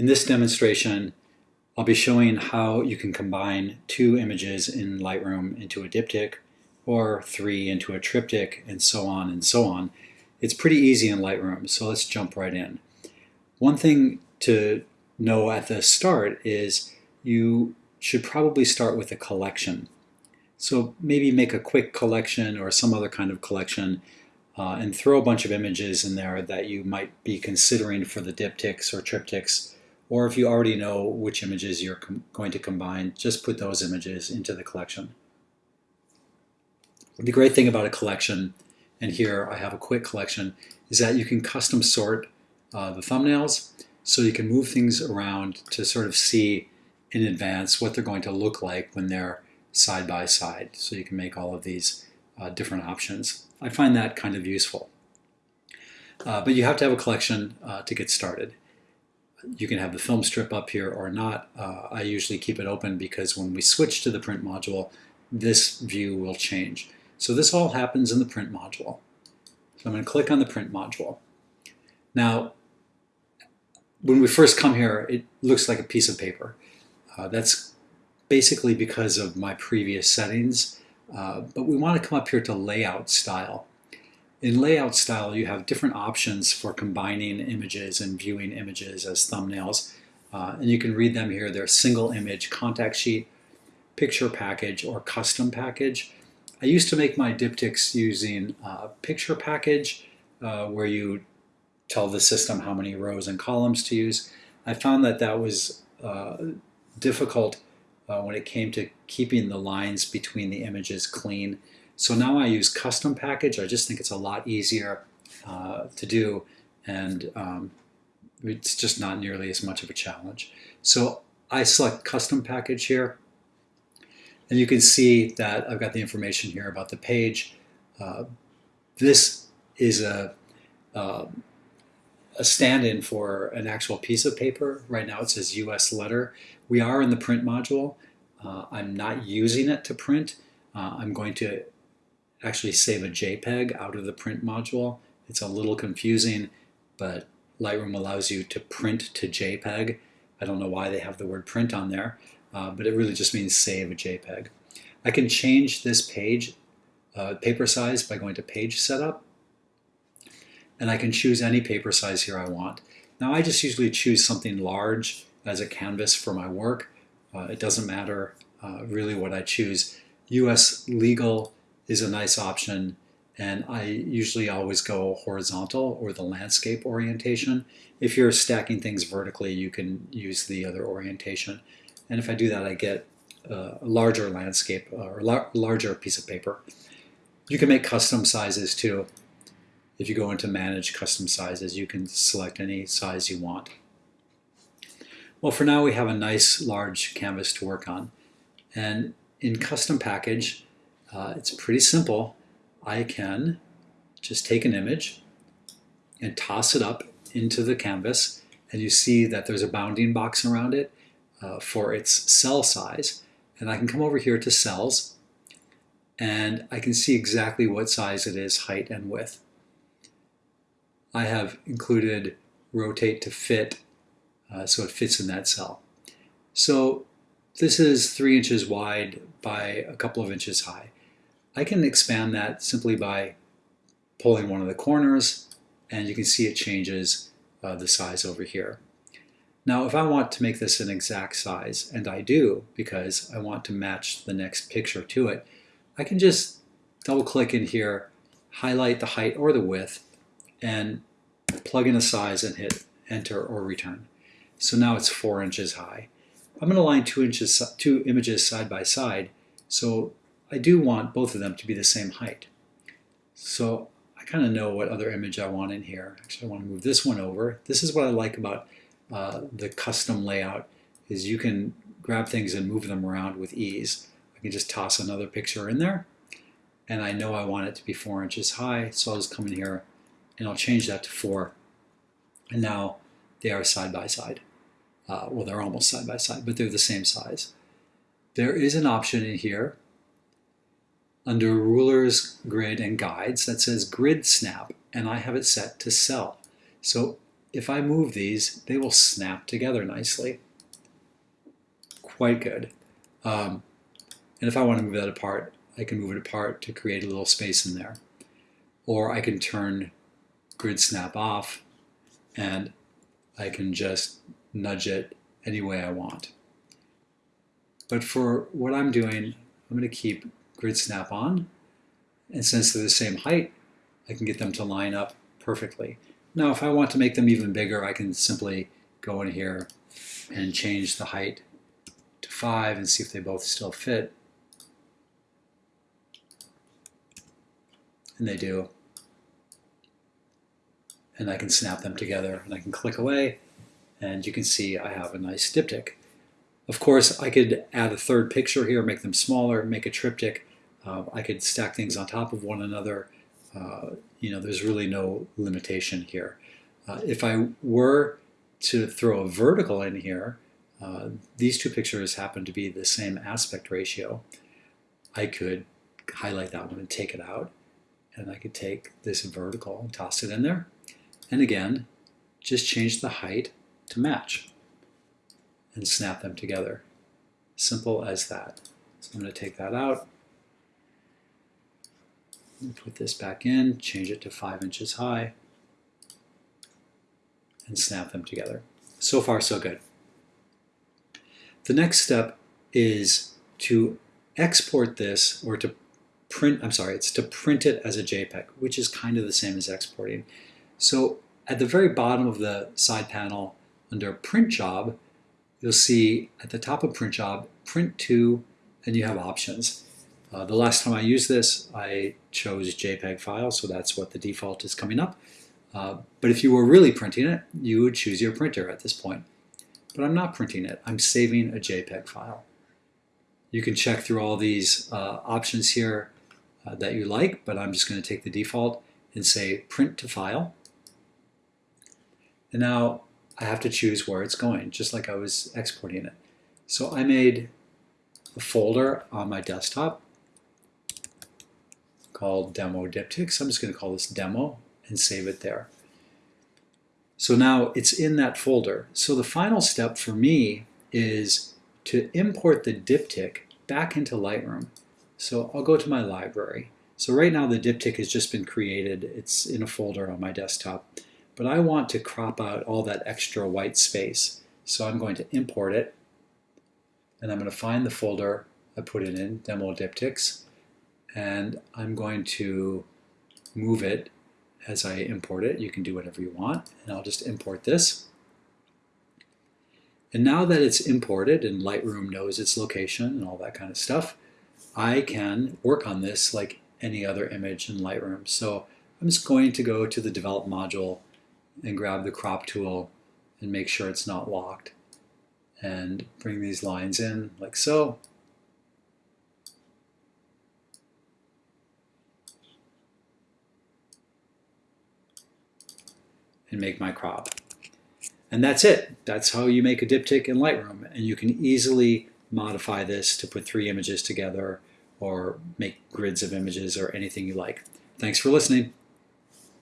In this demonstration, I'll be showing how you can combine two images in Lightroom into a diptych or three into a triptych and so on and so on. It's pretty easy in Lightroom, so let's jump right in. One thing to know at the start is you should probably start with a collection. So maybe make a quick collection or some other kind of collection uh, and throw a bunch of images in there that you might be considering for the diptychs or triptychs. Or if you already know which images you're going to combine, just put those images into the collection. The great thing about a collection, and here I have a quick collection, is that you can custom sort uh, the thumbnails so you can move things around to sort of see in advance what they're going to look like when they're side by side. So you can make all of these uh, different options. I find that kind of useful. Uh, but you have to have a collection uh, to get started. You can have the film strip up here or not. Uh, I usually keep it open because when we switch to the print module, this view will change. So this all happens in the print module. So I'm going to click on the print module. Now, when we first come here, it looks like a piece of paper. Uh, that's basically because of my previous settings, uh, but we want to come up here to layout style. In layout style, you have different options for combining images and viewing images as thumbnails. Uh, and you can read them here. They're single image contact sheet, picture package, or custom package. I used to make my diptychs using uh, picture package, uh, where you tell the system how many rows and columns to use. I found that that was uh, difficult uh, when it came to keeping the lines between the images clean. So now I use custom package. I just think it's a lot easier uh, to do and um, it's just not nearly as much of a challenge. So I select custom package here and you can see that I've got the information here about the page. Uh, this is a, uh, a stand-in for an actual piece of paper. Right now it says US letter. We are in the print module. Uh, I'm not using it to print. Uh, I'm going to actually save a JPEG out of the print module. It's a little confusing, but Lightroom allows you to print to JPEG. I don't know why they have the word print on there, uh, but it really just means save a JPEG. I can change this page uh, paper size by going to page setup, and I can choose any paper size here I want. Now I just usually choose something large as a canvas for my work. Uh, it doesn't matter uh, really what I choose. US legal is a nice option and I usually always go horizontal or the landscape orientation. If you're stacking things vertically, you can use the other orientation. And if I do that, I get a larger landscape uh, or lar larger piece of paper. You can make custom sizes too. If you go into manage custom sizes, you can select any size you want. Well, for now we have a nice large canvas to work on. And in custom package, uh, it's pretty simple. I can just take an image and toss it up into the canvas and you see that there's a bounding box around it uh, for its cell size. And I can come over here to cells and I can see exactly what size it is, height and width. I have included rotate to fit uh, so it fits in that cell. So this is three inches wide by a couple of inches high. I can expand that simply by pulling one of the corners and you can see it changes uh, the size over here. Now if I want to make this an exact size, and I do because I want to match the next picture to it, I can just double click in here, highlight the height or the width, and plug in a size and hit enter or return. So now it's four inches high. I'm going to line two, inches, two images side by side, so I do want both of them to be the same height. So I kind of know what other image I want in here. Actually, I want to move this one over. This is what I like about uh, the custom layout, is you can grab things and move them around with ease. I can just toss another picture in there, and I know I want it to be four inches high, so I'll just come in here and I'll change that to four. And now they are side by side. Uh, well, they're almost side by side, but they're the same size. There is an option in here under rulers, grid, and guides that says grid snap, and I have it set to cell. So if I move these, they will snap together nicely. Quite good. Um, and if I want to move that apart, I can move it apart to create a little space in there. Or I can turn grid snap off and I can just nudge it any way I want. But for what I'm doing, I'm going to keep grid snap on. And since they're the same height, I can get them to line up perfectly. Now, if I want to make them even bigger, I can simply go in here and change the height to 5 and see if they both still fit. And they do. And I can snap them together and I can click away and you can see I have a nice diptych. Of course, I could add a third picture here, make them smaller, make a triptych. Uh, I could stack things on top of one another. Uh, you know, there's really no limitation here. Uh, if I were to throw a vertical in here, uh, these two pictures happen to be the same aspect ratio. I could highlight that one and take it out. And I could take this vertical and toss it in there. And again, just change the height to match and snap them together. Simple as that. So I'm going to take that out. Put this back in, change it to five inches high, and snap them together. So far, so good. The next step is to export this or to print, I'm sorry, it's to print it as a JPEG, which is kind of the same as exporting. So at the very bottom of the side panel under print job, you'll see at the top of print job, print to, and you have options. Uh, the last time I used this, I chose JPEG file, so that's what the default is coming up. Uh, but if you were really printing it, you would choose your printer at this point. But I'm not printing it, I'm saving a JPEG file. You can check through all these uh, options here uh, that you like, but I'm just going to take the default and say print to file. And now I have to choose where it's going, just like I was exporting it. So I made a folder on my desktop called demo diptychs. I'm just going to call this demo and save it there. So now it's in that folder. So the final step for me is to import the diptych back into Lightroom. So I'll go to my library. So right now the diptych has just been created. It's in a folder on my desktop but I want to crop out all that extra white space. So I'm going to import it, and I'm going to find the folder I put it in, Demo Diptychs, and I'm going to move it as I import it. You can do whatever you want, and I'll just import this. And now that it's imported and Lightroom knows its location and all that kind of stuff, I can work on this like any other image in Lightroom. So I'm just going to go to the Develop module and grab the crop tool and make sure it's not locked and bring these lines in like so. And make my crop. And that's it. That's how you make a diptych in Lightroom. And you can easily modify this to put three images together or make grids of images or anything you like. Thanks for listening.